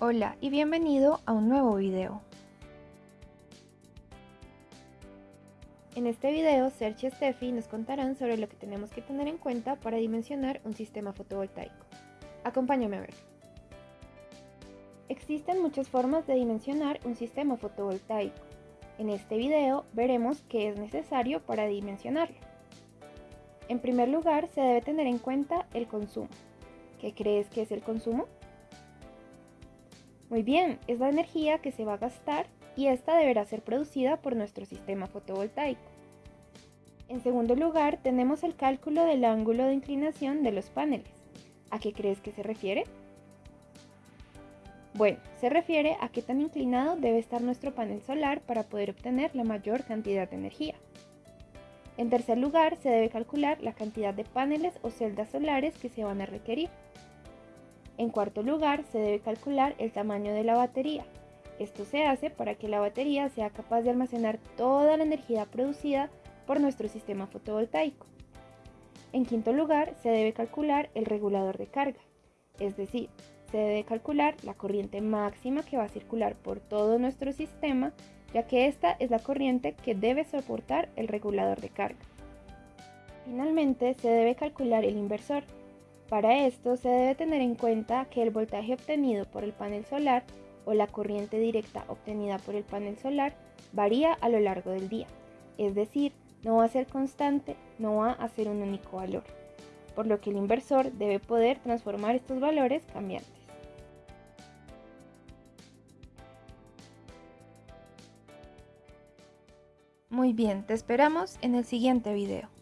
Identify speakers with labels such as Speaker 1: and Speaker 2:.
Speaker 1: Hola y bienvenido a un nuevo video. En este video, Sergio y Steffi nos contarán sobre lo que tenemos que tener en cuenta para dimensionar un sistema fotovoltaico. Acompáñame a ver. Existen muchas formas de dimensionar un sistema fotovoltaico. En este video veremos qué es necesario para dimensionarlo. En primer lugar, se debe tener en cuenta el consumo. ¿Qué crees que es el consumo? Muy bien, es la energía que se va a gastar y esta deberá ser producida por nuestro sistema fotovoltaico. En segundo lugar, tenemos el cálculo del ángulo de inclinación de los paneles. ¿A qué crees que se refiere? Bueno, se refiere a qué tan inclinado debe estar nuestro panel solar para poder obtener la mayor cantidad de energía. En tercer lugar, se debe calcular la cantidad de paneles o celdas solares que se van a requerir. En cuarto lugar, se debe calcular el tamaño de la batería. Esto se hace para que la batería sea capaz de almacenar toda la energía producida por nuestro sistema fotovoltaico. En quinto lugar, se debe calcular el regulador de carga, es decir, se debe calcular la corriente máxima que va a circular por todo nuestro sistema, ya que esta es la corriente que debe soportar el regulador de carga. Finalmente, se debe calcular el inversor, para esto se debe tener en cuenta que el voltaje obtenido por el panel solar o la corriente directa obtenida por el panel solar varía a lo largo del día, es decir, no va a ser constante, no va a ser un único valor, por lo que el inversor debe poder transformar estos valores cambiantes. Muy bien, te esperamos en el siguiente video.